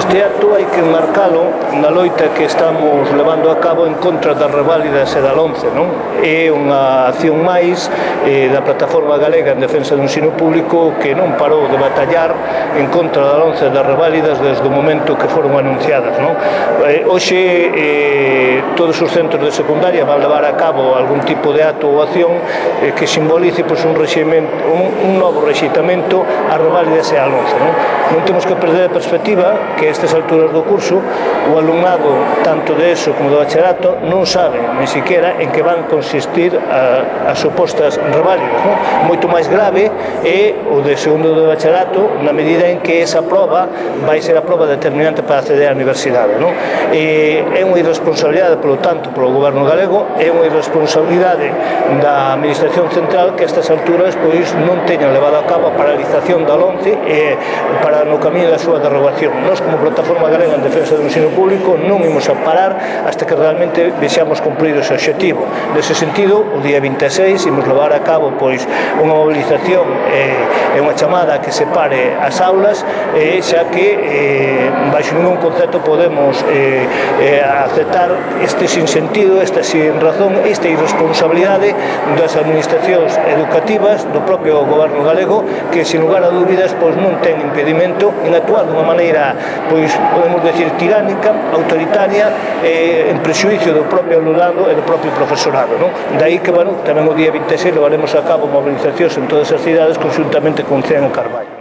Este acto hai que marcalo na loita que estamos levando a cabo en contra das reválidas e da LONCE, non? É unha acción máis eh, da Plataforma Galega en Defensa do Ensino Público que non parou de batallar en contra da LONCE e das reválidas desde o momento que foron anunciadas, non? Eh, hoxe eh, todos os centros de secundaria van levar a cabo algún tipo de acto ou acción eh, que simbolice pois, un, un, un novo rexeitamento a reválidas e a LONCE, non? Non temos que perder a perspectiva que a estas alturas do curso o alumnado tanto de ESO como do bacharato non sabe ni siquiera en que van consistir a, as supostas reválidas non? moito máis grave é o de segundo do bacharato na medida en que esa prova vai ser a prova determinante para acceder á universidade non? E, é unha irresponsabilidade polo tanto polo goberno galego é unha irresponsabilidade da administración central que a estas alturas pois non teñan levado a cabo a paralización da LONCE e para no camiño da súa derrogación nós como Plataforma Galega en Defensa do Ensino Público non imos a parar hasta que realmente vexamos cumplir ese objetivo. Nese sentido, o día 26 imos levar a cabo pois unha mobilización eh, unha chamada que separe as aulas eh, xa que eh, baixo ningún concepto podemos eh, eh, aceptar este sinsentido esta sin razón, esta irresponsabilidade das administracións educativas do propio goberno galego que sin lugar a dúbidas pois non ten impedimento en actuar dunha maneira pois podemos decir tiránica, autoritaria eh, en prexuicio do propio alumnado e do propio profesorado non? daí que bueno, tamén o día 26 levaremos a cabo mobilizacións en todas as cidades conjuntamente con CEAN Carballo